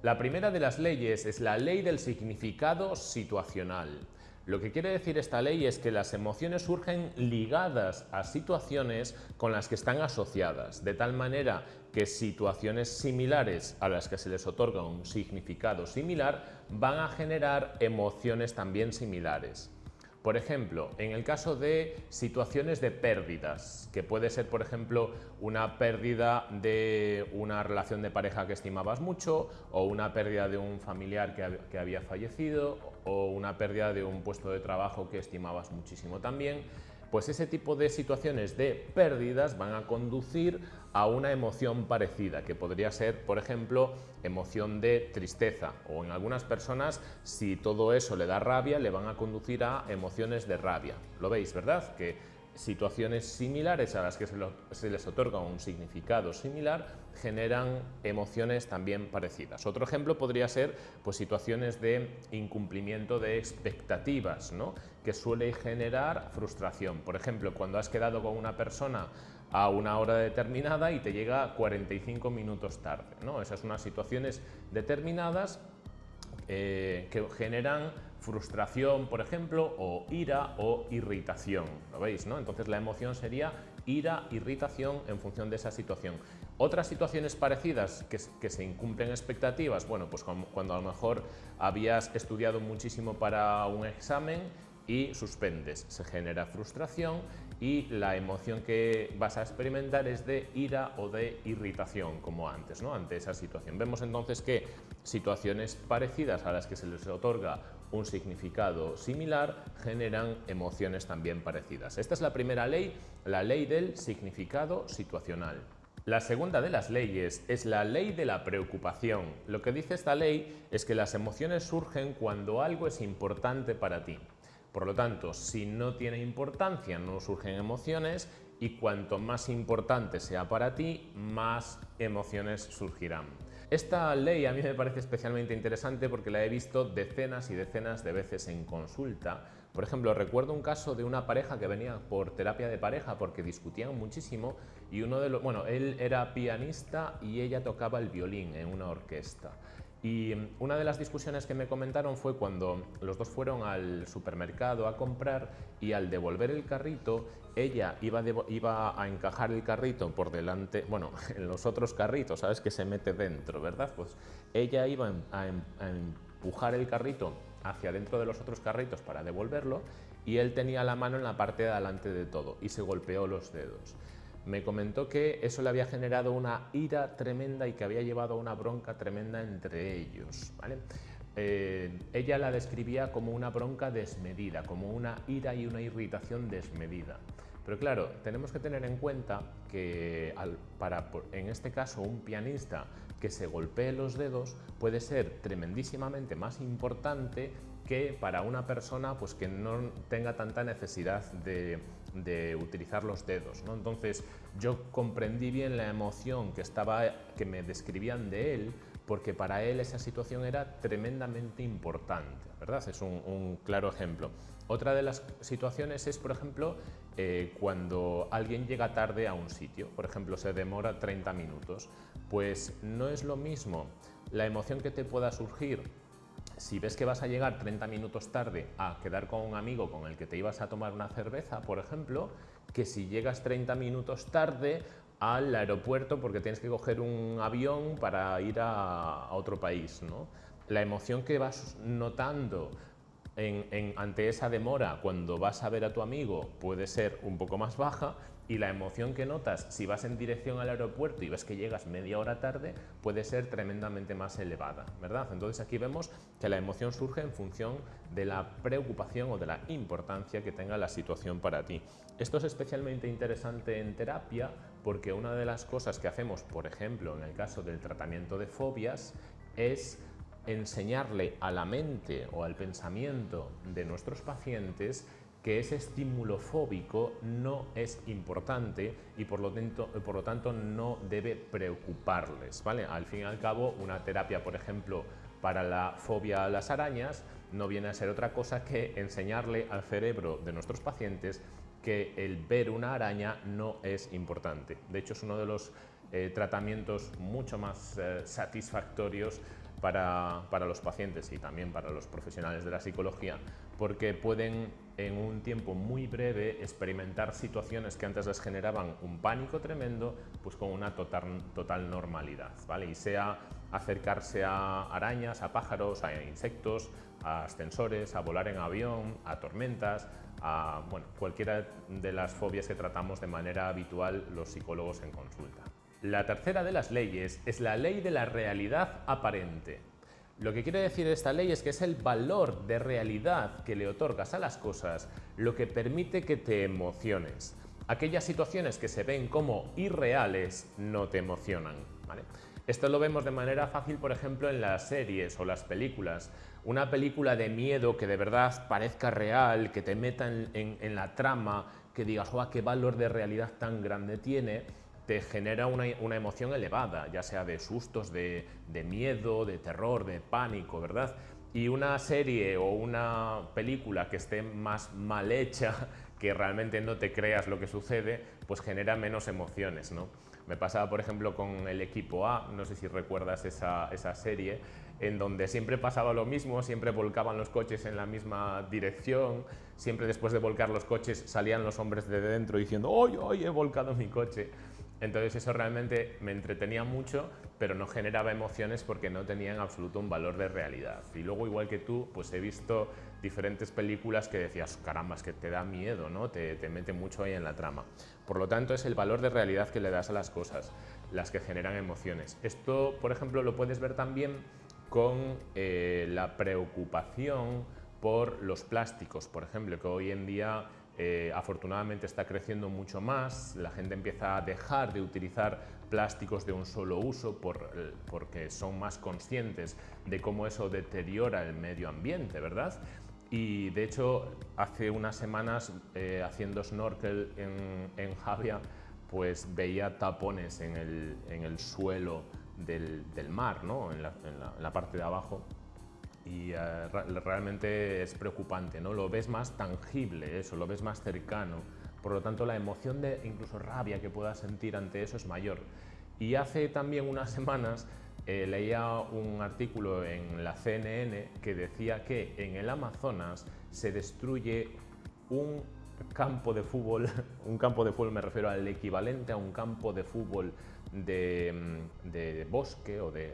La primera de las leyes es la ley del significado situacional. Lo que quiere decir esta ley es que las emociones surgen ligadas a situaciones con las que están asociadas, de tal manera que situaciones similares a las que se les otorga un significado similar van a generar emociones también similares. Por ejemplo, en el caso de situaciones de pérdidas, que puede ser, por ejemplo, una pérdida de una relación de pareja que estimabas mucho, o una pérdida de un familiar que, había fallecido, o una pérdida de un puesto de trabajo que estimabas muchísimo también, pues ese tipo de situaciones de pérdidas van a conducir a una emoción parecida, que podría ser, por ejemplo, emoción de tristeza, o en algunas personas, si todo eso le da rabia, le van a conducir a emociones de rabia. ¿Lo veis, verdad? Que situaciones similares a las que se, les otorga un significado similar generan emociones también parecidas. Otro ejemplo podría ser pues, situaciones de incumplimiento de expectativas, ¿no? que suele generar frustración. Por ejemplo, cuando has quedado con una persona a una hora determinada y te llega 45 minutos tarde. ¿no? Esas son unas situaciones determinadas eh, que generan frustración, por ejemplo, o ira o irritación. ¿Lo veis? No? Entonces la emoción sería ira, irritación en función de esa situación. Otras situaciones parecidas que, que se incumplen expectativas, bueno, pues cuando a lo mejor habías estudiado muchísimo para un examen y suspendes. Se genera frustración y la emoción que vas a experimentar es de ira o de irritación, como antes, ¿no? ante esa situación. Vemos entonces que situaciones parecidas a las que se les otorga un significado similar generan emociones también parecidas. Esta es la primera ley, la ley del significado situacional. La segunda de las leyes es la ley de la preocupación. Lo que dice esta ley es que las emociones surgen cuando algo es importante para ti. Por lo tanto, si no tiene importancia, no surgen emociones y cuanto más importante sea para ti, más emociones surgirán. Esta ley a mí me parece especialmente interesante porque la he visto decenas y decenas de veces en consulta. Por ejemplo, recuerdo un caso de una pareja que venía por terapia de pareja porque discutían muchísimo y uno de los, bueno, él era pianista y ella tocaba el violín en una orquesta. Y una de las discusiones que me comentaron fue cuando los dos fueron al supermercado a comprar y al devolver el carrito, ella iba, iba a encajar el carrito por delante, bueno, en los otros carritos, ¿sabes? Que se mete dentro, ¿verdad? Pues ella iba a, a empujar el carrito hacia dentro de los otros carritos para devolverlo y él tenía la mano en la parte de adelante de todo y se golpeó los dedos me comentó que eso le había generado una ira tremenda y que había llevado a una bronca tremenda entre ellos. Eh, ella la describía como una bronca desmedida, como una ira y una irritación desmedida. Pero claro, tenemos que tener en cuenta que para, en este caso, un pianista que se golpee los dedos puede ser tremendísimamente más importante que para una persona pues, que no tenga tanta necesidad de, utilizar los dedos. ¿no? Entonces yo comprendí bien la emoción que, estaba, que me describían de él porque para él esa situación era tremendamente importante, ¿verdad? Es un, claro ejemplo. Otra de las situaciones es, por ejemplo, eh, cuando alguien llega tarde a un sitio, por ejemplo, se demora 30 minutos, pues no es lo mismo la emoción que te pueda surgir si ves que vas a llegar 30 minutos tarde a quedar con un amigo con el que te ibas a tomar una cerveza, por ejemplo, que si llegas 30 minutos tarde al aeropuerto porque tienes que coger un avión para ir a, otro país. La emoción que vas notando ante esa demora cuando vas a ver a tu amigo puede ser un poco más baja y la emoción que notas si vas en dirección al aeropuerto y ves que llegas media hora tarde puede ser tremendamente más elevada, ¿verdad? Entonces aquí vemos que la emoción surge en función de la preocupación o de la importancia que tenga la situación para ti. Esto es especialmente interesante en terapia porque una de las cosas que hacemos, por ejemplo, en el caso del tratamiento de fobias, es enseñarle a la mente o al pensamiento de nuestros pacientes que ese estímulo fóbico no es importante y por lo, tanto, por lo tanto no debe preocuparles. ¿vale? Al fin y al cabo, una terapia, por ejemplo, para la fobia a las arañas no viene a ser otra cosa que enseñarle al cerebro de nuestros pacientes que el ver una araña no es importante. De hecho, es uno de los eh, tratamientos mucho más eh, satisfactorios para, para, los pacientes y también para los profesionales de la psicología, porque pueden en un tiempo muy breve experimentar situaciones que antes les generaban un pánico tremendo, pues con una total, normalidad, ¿vale? Y sea acercarse a arañas, a pájaros, a insectos, a ascensores, a volar en avión, a tormentas, a bueno, cualquiera de las fobias que tratamos de manera habitual los psicólogos en consulta. La tercera de las leyes es la ley de la realidad aparente. Lo que quiere decir esta ley es que es el valor de realidad que le otorgas a las cosas lo que permite que te emociones. Aquellas situaciones que se ven como irreales no te emocionan. Esto lo vemos de manera fácil, por ejemplo, en las series o las películas. Una película de miedo que de verdad parezca real, que te meta en, la trama, que digas, ¡guau, qué valor de realidad tan grande tiene! Te genera una, emoción elevada, ya sea de sustos, de, miedo, de terror, de pánico, ¿verdad? Y una serie o una película que esté más mal hecha, que realmente no te creas lo que sucede, pues genera menos emociones, ¿no? Me pasaba, por ejemplo, con el equipo A, no sé si recuerdas esa, esa serie, en donde siempre pasaba lo mismo, siempre volcaban los coches en la misma dirección, siempre después de volcar los coches salían los hombres de dentro diciendo ¡Oye, oye, he volcado mi coche! Entonces eso realmente me entretenía mucho, pero no generaba emociones porque no tenía en absoluto un valor de realidad. Y luego, igual que tú, pues he visto diferentes películas que decías, caramba, es que te da miedo, ¿no? Te, te mete mucho ahí en la trama. Por lo tanto, es el valor de realidad que le das a las cosas, las que generan emociones. Esto, por ejemplo, lo puedes ver también con eh, la preocupación por los plásticos, por ejemplo, que hoy en día eh, afortunadamente está creciendo mucho más, la gente empieza a dejar de utilizar plásticos de un solo uso eh, porque son más conscientes de cómo eso deteriora el medio ambiente, ¿verdad? Y de hecho, hace unas semanas eh, haciendo snorkel en, Javia, pues veía tapones en el, suelo del, mar, ¿no? en la parte de abajo, y eh, realmente es preocupante, ¿no? Lo ves más tangible, eso, lo ves más cercano. Por lo tanto, la emoción de incluso rabia que puedas sentir ante eso es mayor. Y hace también unas semanas eh, leía un artículo en la CNN que decía que en el Amazonas se destruye un campo de fútbol, un campo de fútbol me refiero al equivalente a un campo de fútbol de, mm, bosque o de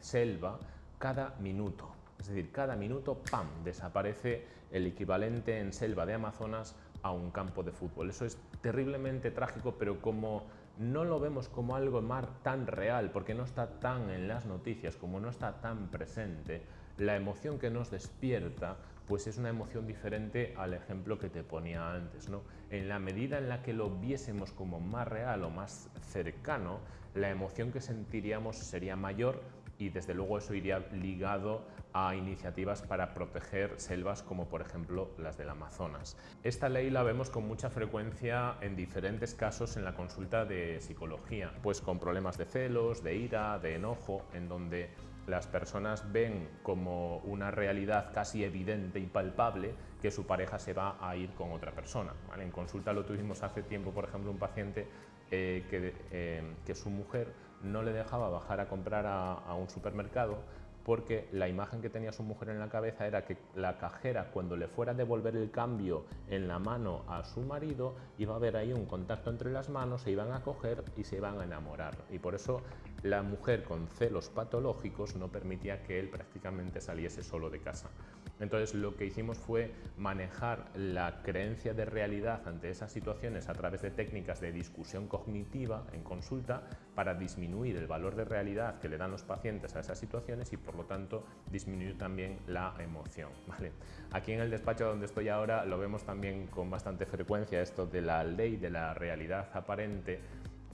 selva cada minuto. Es decir, cada minuto, ¡pam!, desaparece el equivalente en selva de Amazonas a un campo de fútbol. Eso es terriblemente trágico, pero como no lo vemos como algo mar tan real, porque no está tan en las noticias, como no está tan presente, la emoción que nos despierta pues es una emoción diferente al ejemplo que te ponía antes. ¿no? En la medida en la que lo viésemos como más real o más cercano, la emoción que sentiríamos sería mayor y desde luego eso iría ligado a iniciativas para proteger selvas como por ejemplo las del Amazonas. Esta ley la vemos con mucha frecuencia en diferentes casos en la consulta de psicología, pues con problemas de celos, de ira, de enojo, en donde las personas ven como una realidad casi evidente y palpable que su pareja se va a ir con otra persona. En consulta lo tuvimos hace tiempo, por ejemplo, un paciente eh, eh, que, su mujer no le dejaba bajar a comprar a un supermercado porque la imagen que tenía su mujer en la cabeza era que la cajera cuando le fuera a devolver el cambio en la mano a su marido iba a haber ahí un contacto entre las manos, se iban a coger y se iban a enamorar. Y por eso la mujer con celos patológicos no permitía que él prácticamente saliese solo de casa. Entonces lo que hicimos fue manejar la creencia de realidad ante esas situaciones a través de técnicas de discusión cognitiva en consulta para disminuir el valor de realidad que le dan los pacientes a esas situaciones y por lo tanto disminuir también la emoción. ¿vale? Aquí en el despacho donde estoy ahora lo vemos también con bastante frecuencia esto de la ley de la realidad aparente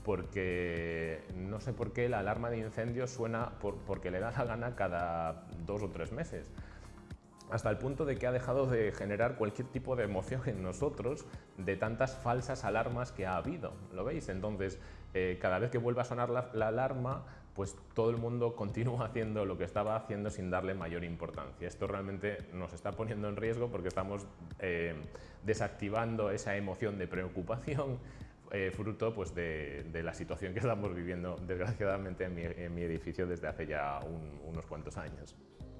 porque no sé por qué la alarma de incendio suena porque le da la gana cada dos o tres meses hasta el punto de que ha dejado de generar cualquier tipo de emoción en nosotros de tantas falsas alarmas que ha habido, ¿lo veis? Entonces, eh, cada vez que vuelve a sonar la, alarma, pues todo el mundo continúa haciendo lo que estaba haciendo sin darle mayor importancia. Esto realmente nos está poniendo en riesgo porque estamos eh, desactivando esa emoción de preocupación, eh, fruto pues, de, la situación que estamos viviendo desgraciadamente en mi, edificio desde hace ya unos cuantos años.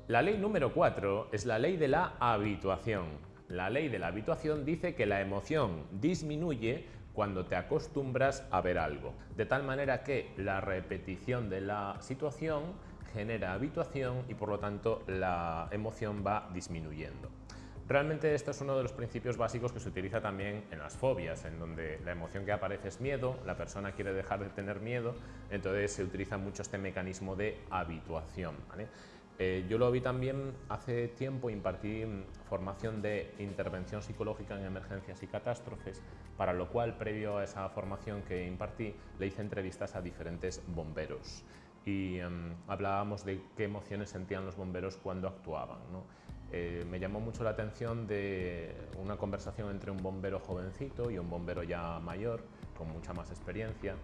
La ley número 4 es la ley de la habituación. La ley de la habituación dice que la emoción disminuye cuando te acostumbras a ver algo, de tal manera que la repetición de la situación genera habituación y por lo tanto la emoción va disminuyendo. Realmente esto es uno de los principios básicos que se utiliza también en las fobias, en donde la emoción que aparece es miedo, la persona quiere dejar de tener miedo, entonces se utiliza mucho este mecanismo de habituación. Eh, yo lo vi también hace tiempo, impartí formación de intervención psicológica en emergencias y catástrofes, para lo cual, previo a esa formación que impartí, le hice entrevistas a diferentes bomberos y em, hablábamos de qué emociones sentían los bomberos cuando actuaban. Eh, me llamó mucho la atención de una conversación entre un bombero jovencito y un bombero ya mayor, con mucha más experiencia,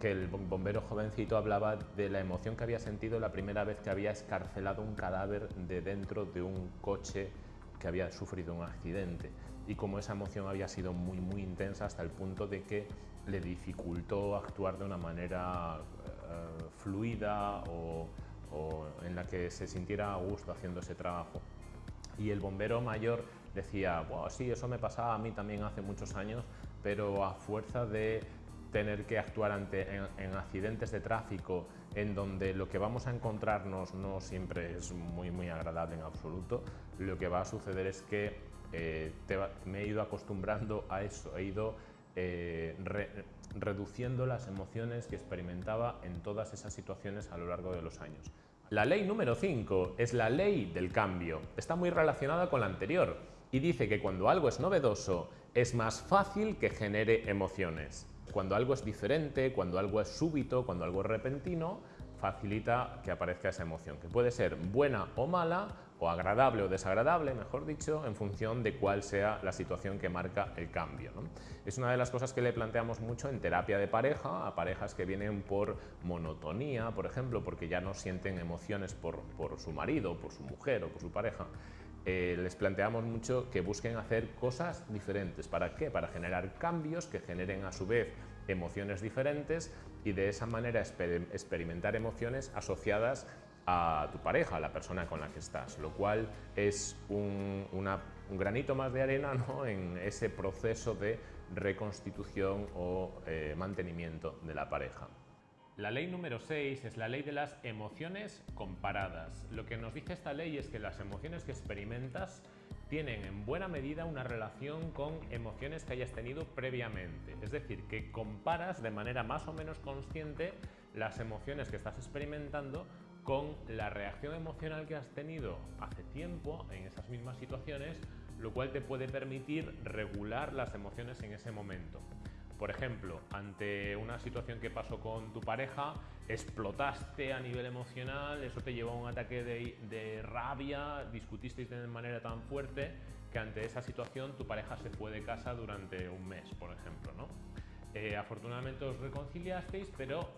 que el bombero jovencito hablaba de la emoción que había sentido la primera vez que había escarcelado un cadáver de dentro de un coche que había sufrido un accidente y como esa emoción había sido muy muy intensa hasta el punto de que le dificultó actuar de una manera eh, fluida o, en la que se sintiera a gusto haciendo ese trabajo. Y el bombero mayor decía, sí, eso me pasaba a mí también hace muchos años, pero a fuerza de tener que actuar ante, en, accidentes de tráfico en donde lo que vamos a encontrarnos no siempre es muy, muy agradable en absoluto, lo que va a suceder es que eh, me he ido acostumbrando a eso, he ido eh, reduciendo las emociones que experimentaba en todas esas situaciones a lo largo de los años. La ley número 5 es la ley del cambio. Está muy relacionada con la anterior y dice que cuando algo es novedoso es más fácil que genere emociones. Cuando algo es diferente, cuando algo es súbito, cuando algo es repentino, facilita que aparezca esa emoción, que puede ser buena o mala, o agradable o desagradable, mejor dicho, en función de cuál sea la situación que marca el cambio. Es una de las cosas que le planteamos mucho en terapia de pareja, a parejas que vienen por monotonía, por ejemplo, porque ya no sienten emociones por, por su marido, por su mujer o por su pareja. Eh, les planteamos mucho que busquen hacer cosas diferentes. ¿Para qué? Para generar cambios que generen a su vez emociones diferentes y de esa manera experimentar emociones asociadas a tu pareja, a la persona con la que estás, lo cual es un, granito más de arena en ese proceso de reconstitución o eh, mantenimiento de la pareja. La ley número 6 es la ley de las emociones comparadas. Lo que nos dice esta ley es que las emociones que experimentas tienen en buena medida una relación con emociones que hayas tenido previamente. Es decir, que comparas de manera más o menos consciente las emociones que estás experimentando con la reacción emocional que has tenido hace tiempo en esas mismas situaciones, lo cual te puede permitir regular las emociones en ese momento. Por ejemplo, ante una situación que pasó con tu pareja, explotaste a nivel emocional, eso te llevó a un ataque de, rabia, discutisteis de manera tan fuerte que ante esa situación tu pareja se fue de casa durante un mes, por ejemplo. ¿no? Eh, afortunadamente os reconciliasteis, pero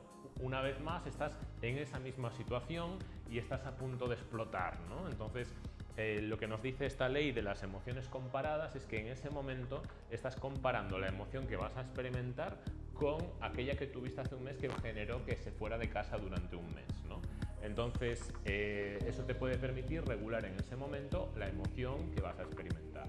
una vez más estás en esa misma situación y estás a punto de explotar. ¿no? Entonces, eh, lo que nos dice esta ley de las emociones comparadas es que en ese momento estás comparando la emoción que vas a experimentar con aquella que tuviste hace un mes que generó que se fuera de casa durante un mes. Entonces, eh, eso te puede permitir regular en ese momento la emoción que vas a experimentar.